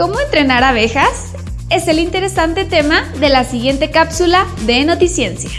¿Cómo entrenar abejas? Es el interesante tema de la siguiente cápsula de Noticiencia.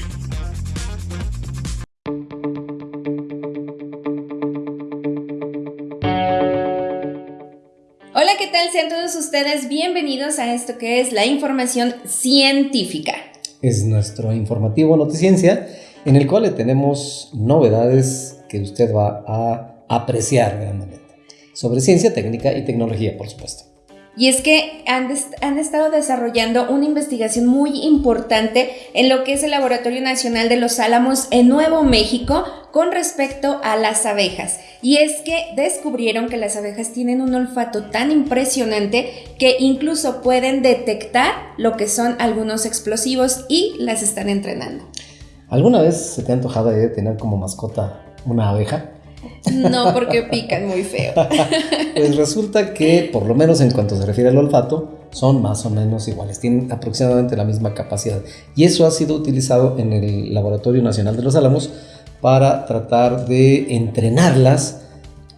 Hola, ¿qué tal? Sean todos ustedes bienvenidos a esto que es la información científica. Es nuestro informativo Noticiencia en el cual le tenemos novedades que usted va a apreciar grandemente sobre ciencia, técnica y tecnología, por supuesto. Y es que han, han, estado desarrollando una investigación muy importante en lo que es el Laboratorio Nacional de los Álamos en Nuevo México con respecto a las abejas. Y es que descubrieron que las abejas tienen un olfato tan impresionante que incluso pueden detectar lo que son algunos explosivos y las están entrenando. ¿Alguna vez se te ha antojado de tener como mascota una abeja? No, porque pican muy feo. pues resulta que, por lo menos en cuanto se refiere al olfato, son más o menos iguales, tienen aproximadamente la misma capacidad. Y eso ha sido utilizado en el Laboratorio Nacional de los Álamos para tratar de entrenarlas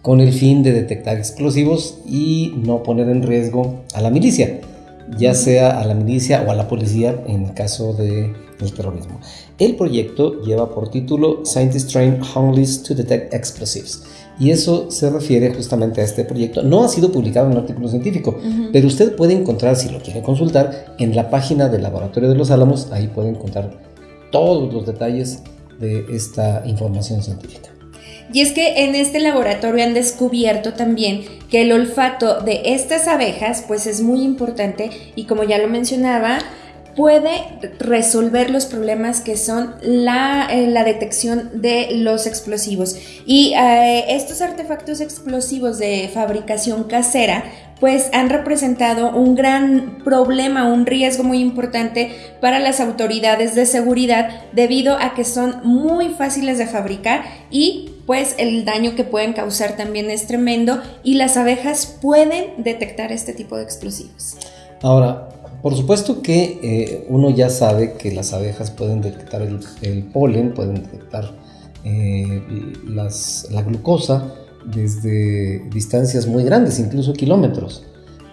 con el fin de detectar explosivos y no poner en riesgo a la milicia, ya sea a la milicia o a la policía en el caso de el terrorismo. El proyecto lleva por título Scientists Train Homeless to Detect Explosives. Y eso se refiere justamente a este proyecto. No ha sido publicado en un artículo científico, pero usted puede encontrar, si lo quiere consultar, en la página del Laboratorio de los Álamos, ahí puede encontrar todos los detalles de esta información científica. Y es que en este laboratorio han descubierto también que el olfato de estas abejas pues es muy importante. Y como ya lo mencionaba, puede resolver los problemas que son la, eh, la detección de los explosivos. Y eh, estos artefactos explosivos de fabricación casera pues han representado un gran problema, un riesgo muy importante para las autoridades de seguridad debido a que son muy fáciles de fabricar y pues el daño que pueden causar también es tremendo y las abejas pueden detectar este tipo de explosivos. Ahora, por supuesto que eh, uno ya sabe que las abejas pueden detectar el, polen, pueden detectar eh, la glucosa desde distancias muy grandes, incluso kilómetros.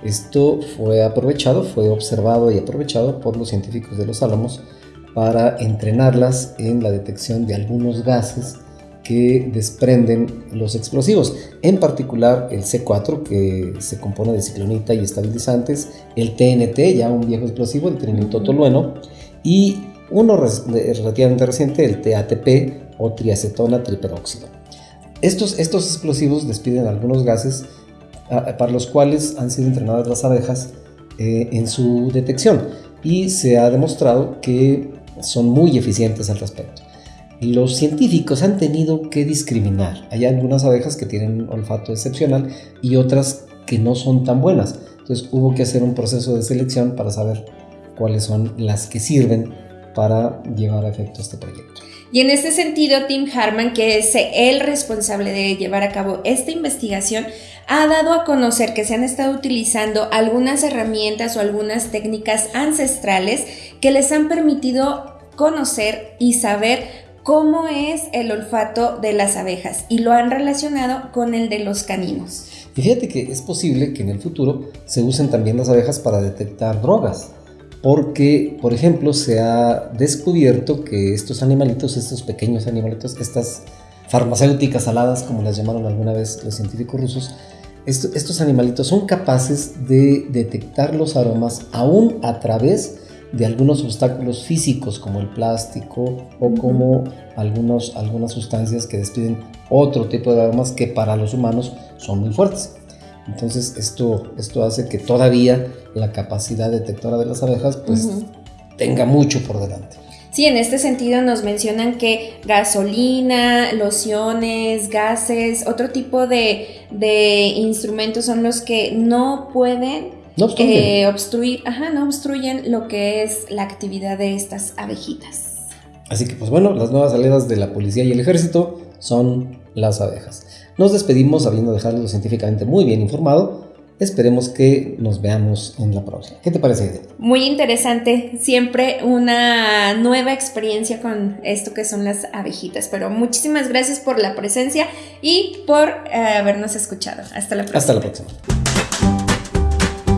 Esto fue aprovechado, fue observado y aprovechado por los científicos de los álamos para entrenarlas en la detección de algunos gases que desprenden los explosivos, en particular el C4 que se compone de ciclonita y estabilizantes, el TNT, ya un viejo explosivo, el trinitotolueno, y uno relativamente reciente, el TATP o triacetona triperóxido. Estos, estos explosivos despiden algunos gases para los cuales han sido entrenadas las abejas eh, en su detección y se ha demostrado que son muy eficientes al respecto los científicos han tenido que discriminar. Hay algunas abejas que tienen un olfato excepcional y otras que no son tan buenas. Entonces hubo que hacer un proceso de selección para saber cuáles son las que sirven para llevar a efecto este proyecto. Y en este sentido, Tim Harman, que es el responsable de llevar a cabo esta investigación, ha dado a conocer que se han estado utilizando algunas herramientas o algunas técnicas ancestrales que les han permitido conocer y saber cómo es el olfato de las abejas y lo han relacionado con el de los caninos. Y fíjate que es posible que en el futuro se usen también las abejas para detectar drogas, porque, por ejemplo, se ha descubierto que estos animalitos, estos pequeños animalitos, estas farmacéuticas aladas, como las llamaron alguna vez los científicos rusos, estos animalitos son capaces de detectar los aromas aún a través de algunos obstáculos físicos como el plástico o como algunos, algunas sustancias que despiden otro tipo de aromas que para los humanos son muy fuertes. Entonces esto, esto hace que todavía la capacidad detectora de las abejas pues tenga mucho por delante. Sí, en este sentido nos mencionan que gasolina, lociones, gases, otro tipo de, de instrumentos son los que no pueden no obstruyen. Eh, obstruir, ajá, no obstruyen lo que es la actividad de estas abejitas. Así que pues bueno, las nuevas aliadas de la policía y el ejército son las abejas. Nos despedimos habiendo dejado científicamente muy bien informado. Esperemos que nos veamos en la próxima. ¿Qué te parece, Edith? Muy interesante. Siempre una nueva experiencia con esto que son las abejitas. Pero muchísimas gracias por la presencia y por eh, habernos escuchado. Hasta la próxima. Hasta la próxima.